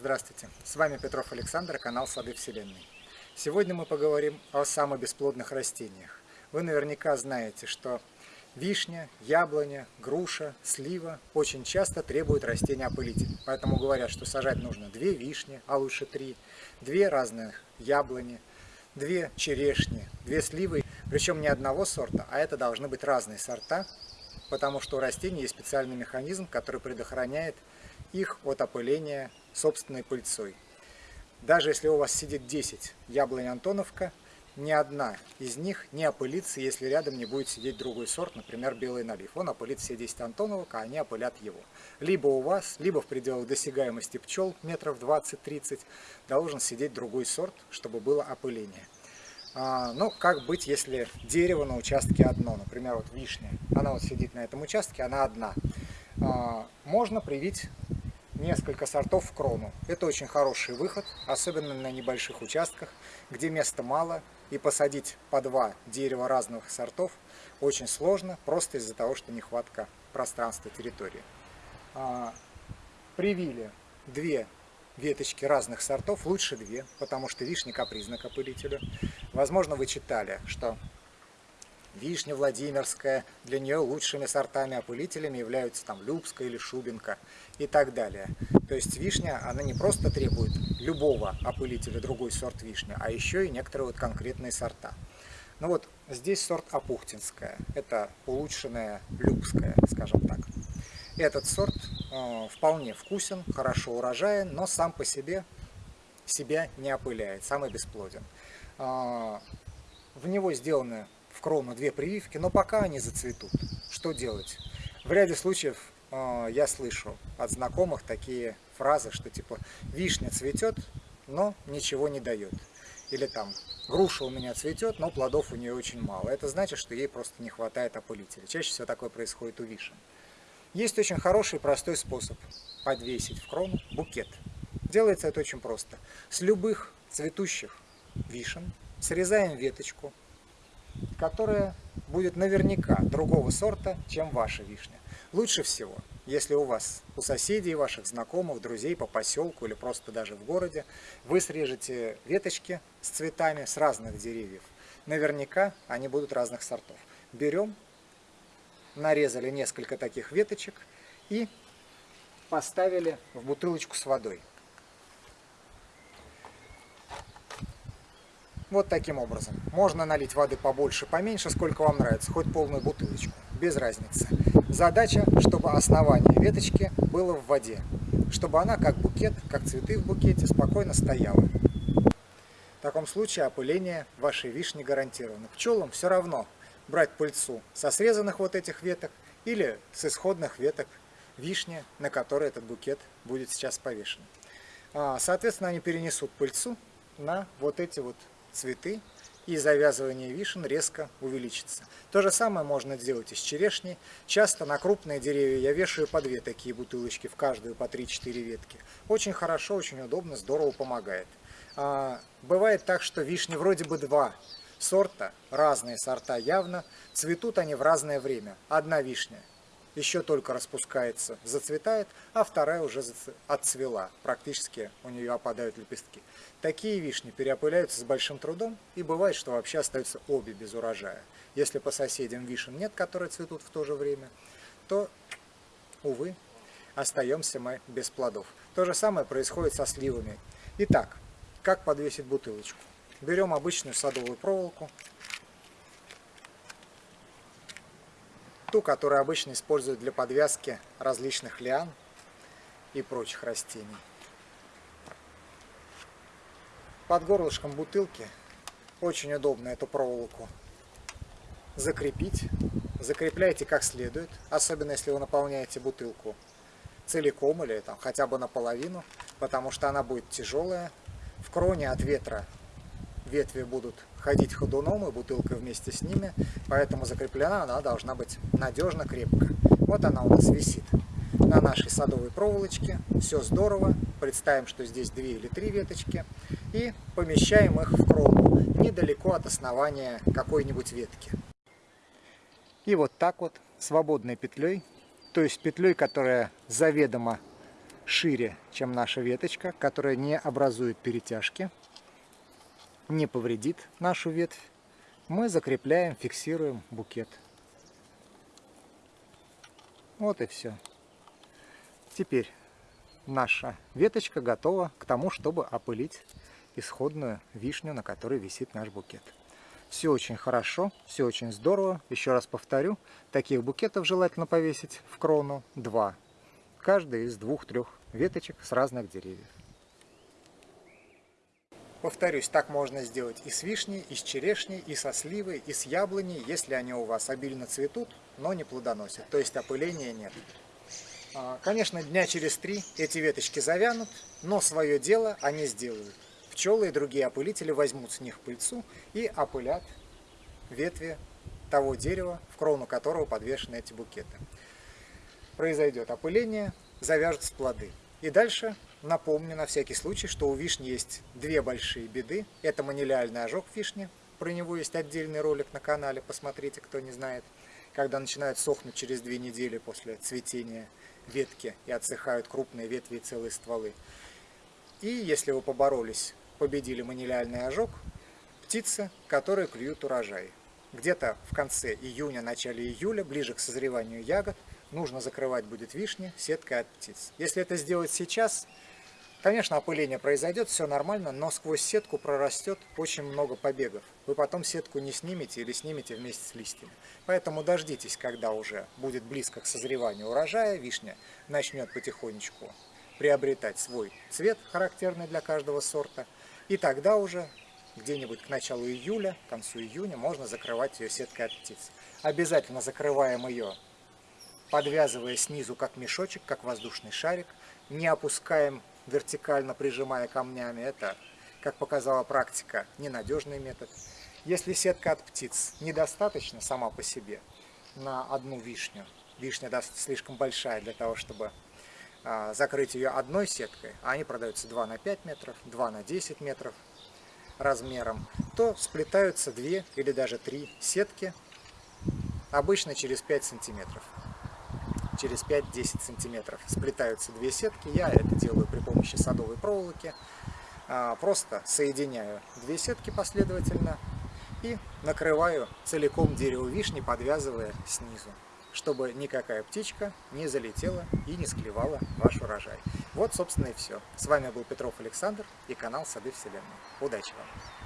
Здравствуйте, с вами Петров Александр, канал Сады Вселенной. Сегодня мы поговорим о самых бесплодных растениях. Вы наверняка знаете, что вишня, яблоня, груша, слива очень часто требуют растения опылитель. Поэтому говорят, что сажать нужно две вишни, а лучше три, две разных яблони, две черешни, две сливы, причем не одного сорта, а это должны быть разные сорта, потому что у растений есть специальный механизм, который предохраняет их от опыления собственной пыльцой. Даже если у вас сидит 10 яблонь Антоновка, ни одна из них не опылится, если рядом не будет сидеть другой сорт, например, белый налив. Он опылит все 10 Антоновок, а они опылят его. Либо у вас, либо в пределах досягаемости пчел, метров 20-30, должен сидеть другой сорт, чтобы было опыление. А, но как быть, если дерево на участке одно, например, вот вишня, она вот сидит на этом участке, она одна. А, можно привить несколько сортов в крону. Это очень хороший выход, особенно на небольших участках, где места мало, и посадить по два дерева разных сортов очень сложно, просто из-за того, что нехватка пространства территории. А, привили две веточки разных сортов, лучше две, потому что вишня капризна к. Возможно, вы читали, что вишня Владимирская, для нее лучшими сортами-опылителями являются там Любская или Шубинка и так далее. То есть вишня, она не просто требует любого опылителя, другой сорт вишни, а еще и некоторые вот конкретные сорта. Ну вот здесь сорт Апухтинская, это улучшенная Любская, скажем так. Этот сорт э, вполне вкусен, хорошо урожаен, но сам по себе себя не опыляет, самый бесплоден. Э, в него сделаны в крону две прививки, но пока они зацветут. Что делать? В ряде случаев э, я слышу от знакомых такие фразы, что типа вишня цветет, но ничего не дает. Или там груша у меня цветет, но плодов у нее очень мало. Это значит, что ей просто не хватает опылителя. Чаще всего такое происходит у вишен. Есть очень хороший простой способ подвесить в крону букет. Делается это очень просто. С любых цветущих вишен срезаем веточку, которая будет наверняка другого сорта, чем ваша вишня. Лучше всего, если у вас, у соседей, ваших знакомых, друзей по поселку или просто даже в городе, вы срежете веточки с цветами с разных деревьев. Наверняка они будут разных сортов. Берем нарезали несколько таких веточек и поставили в бутылочку с водой. Вот таким образом. Можно налить воды побольше, поменьше, сколько вам нравится, хоть полную бутылочку, без разницы. Задача, чтобы основание веточки было в воде, чтобы она как букет, как цветы в букете, спокойно стояла. В таком случае опыление вашей вишни гарантировано. Пчелам все равно, брать пыльцу со срезанных вот этих веток или с исходных веток вишни, на которой этот букет будет сейчас повешен. А, соответственно, они перенесут пыльцу на вот эти вот цветы, и завязывание вишен резко увеличится. То же самое можно сделать и с черешней. Часто на крупные деревья я вешаю по две такие бутылочки, в каждую по 3-4 ветки. Очень хорошо, очень удобно, здорово помогает. А, бывает так, что вишни вроде бы два, сорта, разные сорта явно, цветут они в разное время. Одна вишня еще только распускается, зацветает, а вторая уже отцвела, практически у нее опадают лепестки. Такие вишни переопыляются с большим трудом, и бывает, что вообще остаются обе без урожая. Если по соседям вишен нет, которые цветут в то же время, то, увы, остаемся мы без плодов. То же самое происходит со сливами. Итак, как подвесить бутылочку? Берем обычную садовую проволоку, ту, которую обычно используют для подвязки различных лиан и прочих растений. Под горлышком бутылки очень удобно эту проволоку закрепить. Закрепляйте как следует, особенно если вы наполняете бутылку целиком или там хотя бы наполовину, потому что она будет тяжелая. В кроне от ветра ветви будут ходить ходуном и бутылка вместе с ними, поэтому закреплена она должна быть надежно, крепко. Вот она у нас висит на нашей садовой проволочке, все здорово, представим, что здесь две или три веточки, и помещаем их в крону, недалеко от основания какой-нибудь ветки. И вот так вот, свободной петлей, то есть петлей, которая заведомо шире, чем наша веточка, которая не образует перетяжки, не повредит нашу ветвь, мы закрепляем, фиксируем букет. Вот и все. Теперь наша веточка готова к тому, чтобы опылить исходную вишню, на которой висит наш букет. Все очень хорошо, все очень здорово. Еще раз повторю, таких букетов желательно повесить в крону два. Каждый из двух-трех веточек с разных деревьев. Повторюсь, так можно сделать и с вишней, и с черешней, и со сливой, и с яблоней, если они у вас обильно цветут, но не плодоносят, то есть опыления нет. А, конечно, дня через три эти веточки завянут, но свое дело они сделают. Пчелы и другие опылители возьмут с них пыльцу и опылят ветви того дерева, в крону которого подвешены эти букеты. Произойдет опыление, завяжутся плоды. И дальше напомню на всякий случай, что у вишни есть две большие беды. Это манилиальный ожог вишни, про него есть отдельный ролик на канале, посмотрите, кто не знает. Когда начинают сохнуть через две недели после цветения ветки и отсыхают крупные ветви и целые стволы. И если вы поборолись, победили манилиальный ожог, птицы, которые клюют урожай. Где-то в конце июня, начале июля, ближе к созреванию ягод, нужно закрывать будет вишни сеткой от птиц. Если это сделать сейчас, конечно, опыление произойдет, все нормально, но сквозь сетку прорастет очень много побегов. Вы потом сетку не снимете или снимете вместе с листьями. Поэтому дождитесь, когда уже будет близко к созреванию урожая, вишня начнет потихонечку приобретать свой цвет, характерный для каждого сорта. И тогда уже где-нибудь к началу июля, к концу июня можно закрывать ее сеткой от птиц. Обязательно закрываем ее подвязывая снизу как мешочек, как воздушный шарик, не опускаем вертикально, прижимая камнями. Это, как показала практика, ненадежный метод. Если сетка от птиц недостаточно сама по себе на одну вишню, вишня слишком большая для того, чтобы а, закрыть ее одной сеткой, а они продаются 2 на 5 метров, 2 на 10 метров размером, то сплетаются 2 или даже 3 сетки, обычно через 5 сантиметров через 5-10 сантиметров сплетаются две сетки. Я это делаю при помощи садовой проволоки. А, просто соединяю две сетки последовательно и накрываю целиком дерево вишни, подвязывая снизу, чтобы никакая птичка не залетела и не склевала ваш урожай. Вот, собственно, и все. С вами был Петров Александр и канал Сады Вселенной. Удачи вам!